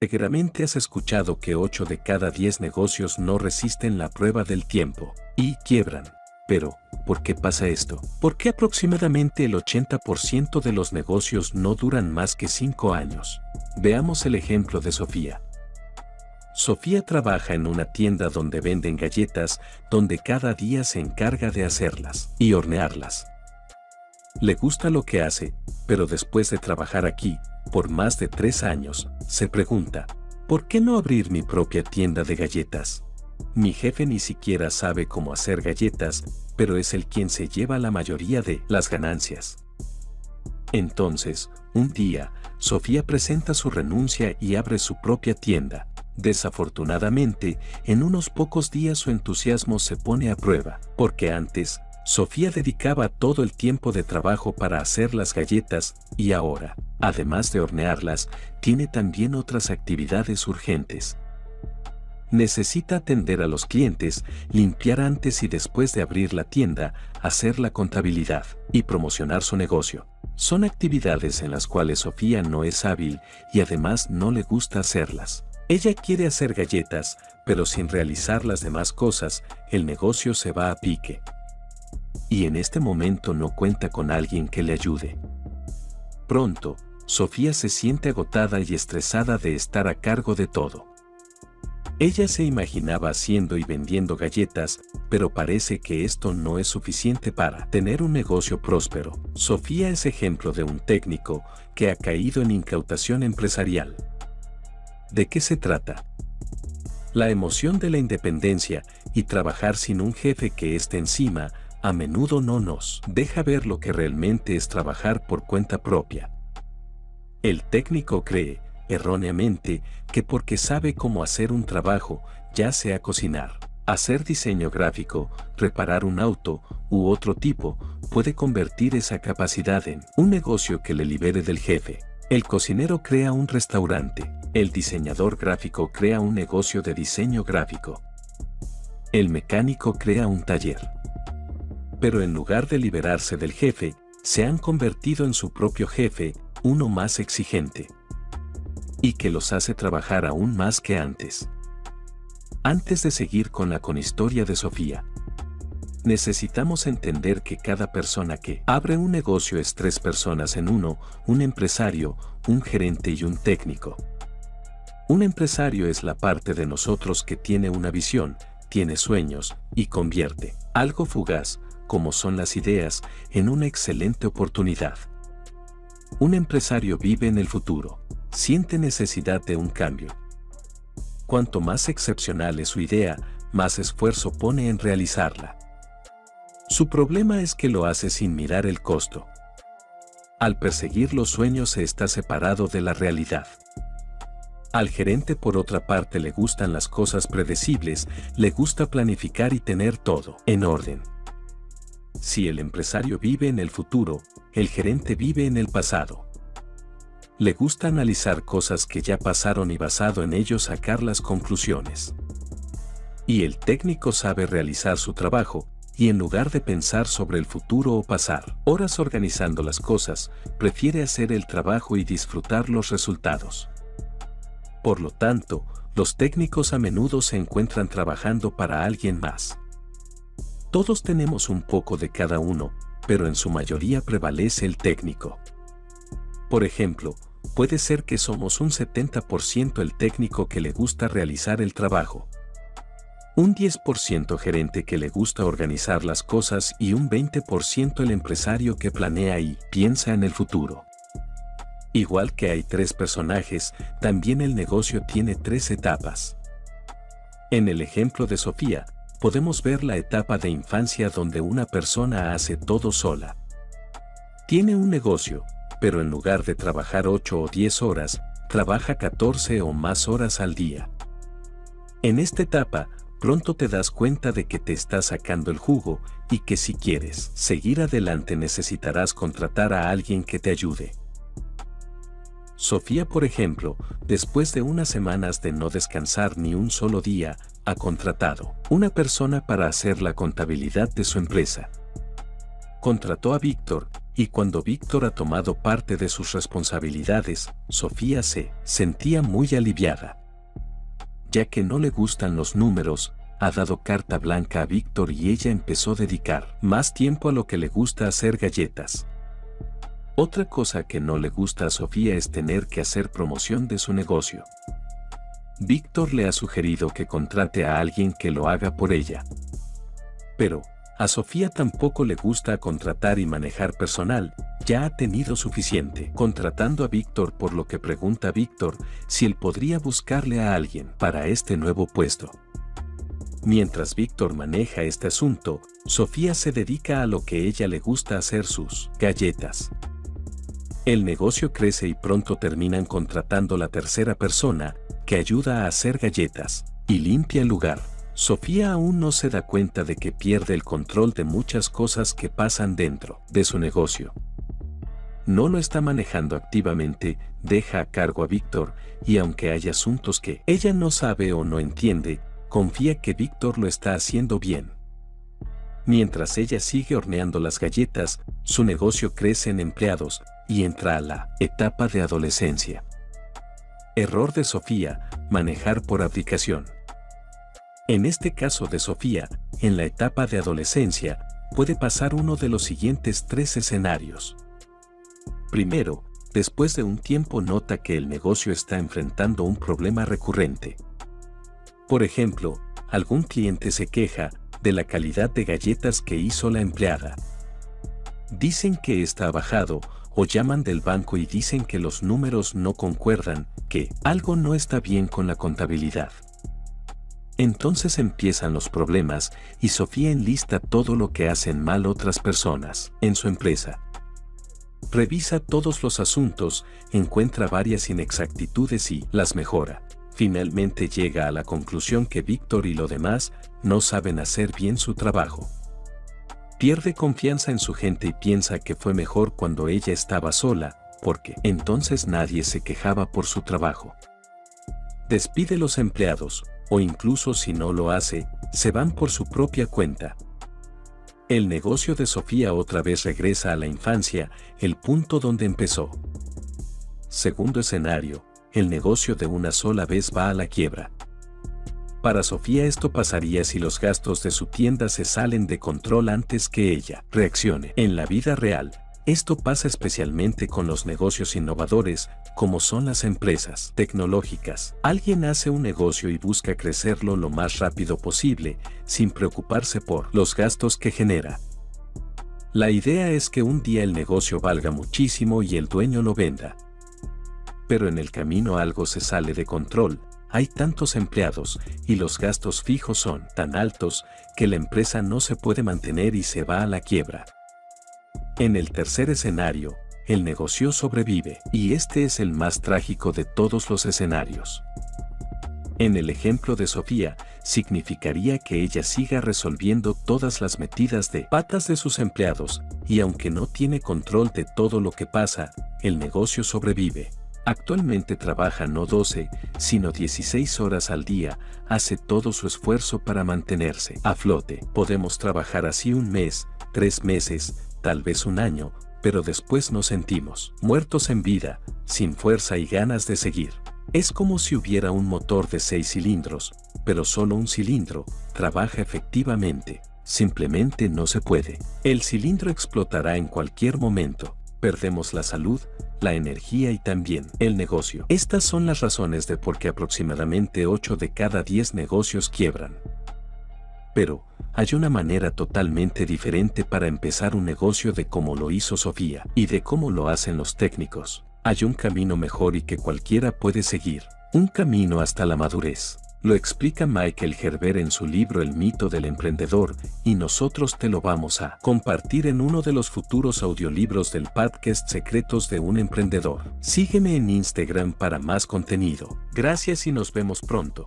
Seguramente has escuchado que 8 de cada 10 negocios no resisten la prueba del tiempo y quiebran. Pero, ¿por qué pasa esto? ¿Por qué aproximadamente el 80% de los negocios no duran más que 5 años? Veamos el ejemplo de Sofía. Sofía trabaja en una tienda donde venden galletas, donde cada día se encarga de hacerlas y hornearlas. Le gusta lo que hace, pero después de trabajar aquí, por más de tres años, se pregunta, ¿por qué no abrir mi propia tienda de galletas? Mi jefe ni siquiera sabe cómo hacer galletas, pero es el quien se lleva la mayoría de las ganancias. Entonces, un día, Sofía presenta su renuncia y abre su propia tienda. Desafortunadamente, en unos pocos días su entusiasmo se pone a prueba, porque antes, Sofía dedicaba todo el tiempo de trabajo para hacer las galletas y ahora, además de hornearlas, tiene también otras actividades urgentes. Necesita atender a los clientes, limpiar antes y después de abrir la tienda, hacer la contabilidad y promocionar su negocio. Son actividades en las cuales Sofía no es hábil y además no le gusta hacerlas. Ella quiere hacer galletas, pero sin realizar las demás cosas, el negocio se va a pique. Y en este momento no cuenta con alguien que le ayude. Pronto, Sofía se siente agotada y estresada de estar a cargo de todo. Ella se imaginaba haciendo y vendiendo galletas, pero parece que esto no es suficiente para tener un negocio próspero. Sofía es ejemplo de un técnico que ha caído en incautación empresarial. ¿De qué se trata? La emoción de la independencia y trabajar sin un jefe que esté encima a menudo no nos deja ver lo que realmente es trabajar por cuenta propia. El técnico cree, erróneamente, que porque sabe cómo hacer un trabajo, ya sea cocinar, hacer diseño gráfico, reparar un auto u otro tipo, puede convertir esa capacidad en un negocio que le libere del jefe. El cocinero crea un restaurante, el diseñador gráfico crea un negocio de diseño gráfico. El mecánico crea un taller. Pero en lugar de liberarse del jefe, se han convertido en su propio jefe, uno más exigente y que los hace trabajar aún más que antes. Antes de seguir con la conhistoria de Sofía, necesitamos entender que cada persona que abre un negocio es tres personas en uno, un empresario, un gerente y un técnico. Un empresario es la parte de nosotros que tiene una visión, tiene sueños y convierte algo fugaz, como son las ideas, en una excelente oportunidad. Un empresario vive en el futuro siente necesidad de un cambio. Cuanto más excepcional es su idea, más esfuerzo pone en realizarla. Su problema es que lo hace sin mirar el costo. Al perseguir los sueños se está separado de la realidad. Al gerente por otra parte le gustan las cosas predecibles, le gusta planificar y tener todo en orden. Si el empresario vive en el futuro, el gerente vive en el pasado. Le gusta analizar cosas que ya pasaron y basado en ello sacar las conclusiones. Y el técnico sabe realizar su trabajo, y en lugar de pensar sobre el futuro o pasar horas organizando las cosas, prefiere hacer el trabajo y disfrutar los resultados. Por lo tanto, los técnicos a menudo se encuentran trabajando para alguien más. Todos tenemos un poco de cada uno, pero en su mayoría prevalece el técnico. Por ejemplo, puede ser que somos un 70% el técnico que le gusta realizar el trabajo, un 10% gerente que le gusta organizar las cosas y un 20% el empresario que planea y piensa en el futuro. Igual que hay tres personajes, también el negocio tiene tres etapas. En el ejemplo de Sofía, podemos ver la etapa de infancia donde una persona hace todo sola. Tiene un negocio, pero en lugar de trabajar 8 o 10 horas, trabaja 14 o más horas al día. En esta etapa, pronto te das cuenta de que te está sacando el jugo y que si quieres seguir adelante necesitarás contratar a alguien que te ayude. Sofía, por ejemplo, después de unas semanas de no descansar ni un solo día, ha contratado una persona para hacer la contabilidad de su empresa. Contrató a Víctor, y cuando Víctor ha tomado parte de sus responsabilidades, Sofía se sentía muy aliviada. Ya que no le gustan los números, ha dado carta blanca a Víctor y ella empezó a dedicar más tiempo a lo que le gusta hacer galletas. Otra cosa que no le gusta a Sofía es tener que hacer promoción de su negocio. Víctor le ha sugerido que contrate a alguien que lo haga por ella. Pero, a Sofía tampoco le gusta contratar y manejar personal, ya ha tenido suficiente contratando a Víctor por lo que pregunta a Víctor si él podría buscarle a alguien para este nuevo puesto. Mientras Víctor maneja este asunto, Sofía se dedica a lo que ella le gusta hacer sus galletas. El negocio crece y pronto terminan contratando la tercera persona, que ayuda a hacer galletas y limpia el lugar. Sofía aún no se da cuenta de que pierde el control de muchas cosas que pasan dentro de su negocio. No lo está manejando activamente, deja a cargo a Víctor, y aunque hay asuntos que ella no sabe o no entiende, confía que Víctor lo está haciendo bien. Mientras ella sigue horneando las galletas, su negocio crece en empleados y entra a la etapa de adolescencia. Error de Sofía, manejar por aplicación. En este caso de Sofía, en la etapa de adolescencia, puede pasar uno de los siguientes tres escenarios. Primero, después de un tiempo nota que el negocio está enfrentando un problema recurrente. Por ejemplo, algún cliente se queja de la calidad de galletas que hizo la empleada. Dicen que está bajado o llaman del banco y dicen que los números no concuerdan, que algo no está bien con la contabilidad. Entonces empiezan los problemas y Sofía enlista todo lo que hacen mal otras personas en su empresa. Revisa todos los asuntos, encuentra varias inexactitudes y las mejora finalmente llega a la conclusión que Víctor y lo demás no saben hacer bien su trabajo. Pierde confianza en su gente y piensa que fue mejor cuando ella estaba sola, porque entonces nadie se quejaba por su trabajo. Despide los empleados, o incluso si no lo hace, se van por su propia cuenta. El negocio de Sofía otra vez regresa a la infancia, el punto donde empezó. Segundo escenario, el negocio de una sola vez va a la quiebra. Para Sofía esto pasaría si los gastos de su tienda se salen de control antes que ella reaccione. En la vida real, esto pasa especialmente con los negocios innovadores, como son las empresas tecnológicas. Alguien hace un negocio y busca crecerlo lo más rápido posible, sin preocuparse por los gastos que genera. La idea es que un día el negocio valga muchísimo y el dueño lo venda pero en el camino algo se sale de control, hay tantos empleados y los gastos fijos son tan altos que la empresa no se puede mantener y se va a la quiebra. En el tercer escenario, el negocio sobrevive y este es el más trágico de todos los escenarios. En el ejemplo de Sofía, significaría que ella siga resolviendo todas las metidas de patas de sus empleados, y aunque no tiene control de todo lo que pasa, el negocio sobrevive. Actualmente trabaja no 12, sino 16 horas al día, hace todo su esfuerzo para mantenerse a flote. Podemos trabajar así un mes, tres meses, tal vez un año, pero después nos sentimos muertos en vida, sin fuerza y ganas de seguir. Es como si hubiera un motor de 6 cilindros, pero solo un cilindro, trabaja efectivamente, simplemente no se puede. El cilindro explotará en cualquier momento, perdemos la salud, la energía y también el negocio. Estas son las razones de por qué aproximadamente 8 de cada 10 negocios quiebran. Pero, hay una manera totalmente diferente para empezar un negocio de cómo lo hizo Sofía y de cómo lo hacen los técnicos. Hay un camino mejor y que cualquiera puede seguir. Un camino hasta la madurez. Lo explica Michael Gerber en su libro El mito del emprendedor, y nosotros te lo vamos a compartir en uno de los futuros audiolibros del podcast Secretos de un Emprendedor. Sígueme en Instagram para más contenido. Gracias y nos vemos pronto.